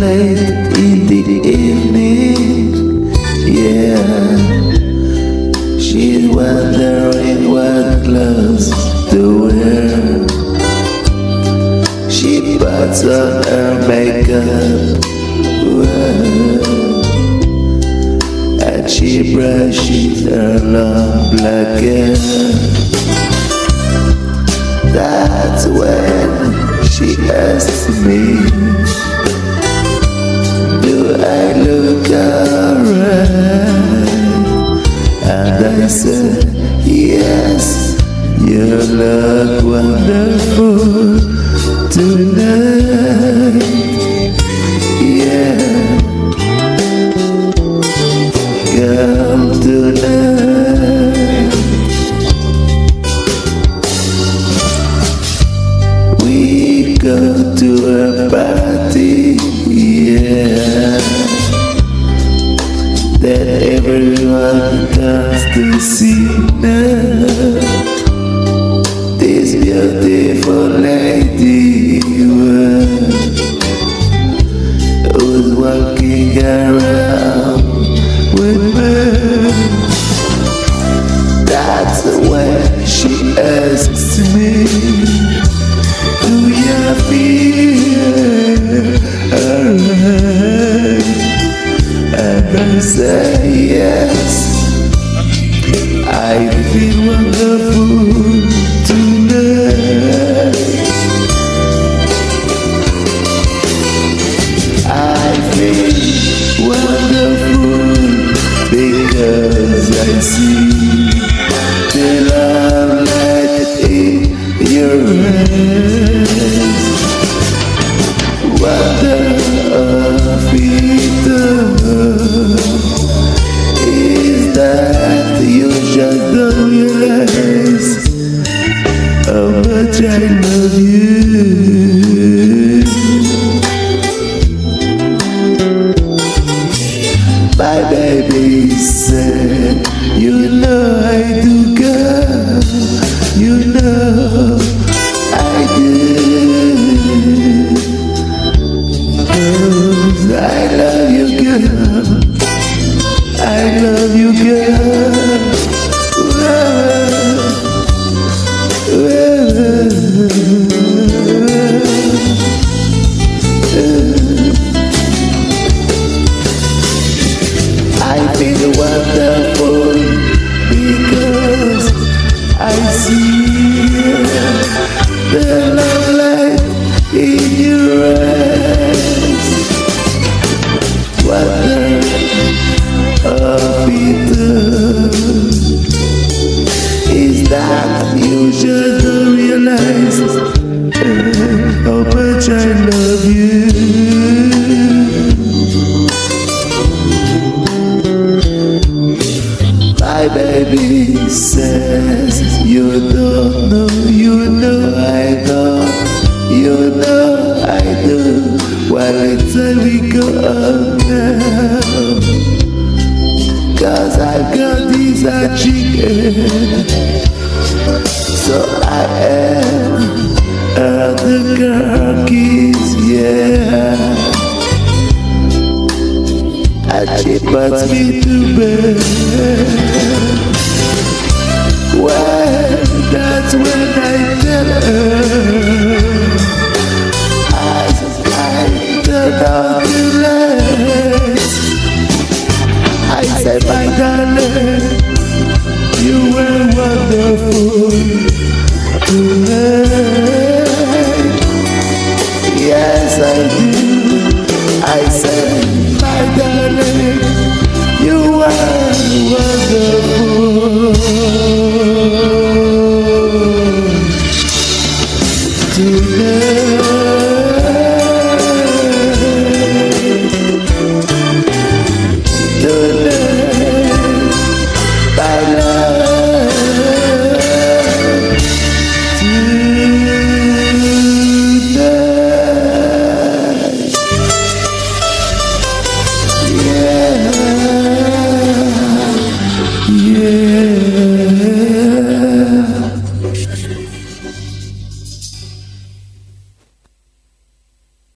Late in the evening, yeah. She's wondering what clothes to wear. She puts on her makeup, and she brushes her long black hair. That's when she asks me, said, Yes, you look wonderful tonight. Yeah, girl, tonight. We go to a party, everyone comes to see now. This beautiful lady say yes. I feel wonderful tonight. I feel wonderful because I see the love light in your eyes. The love light you know I do. Well, it's time we go on now. Cause I've got this a chicken. So I am uh, the girl keys, yeah. She puts me to bed. Well, that's when I tell her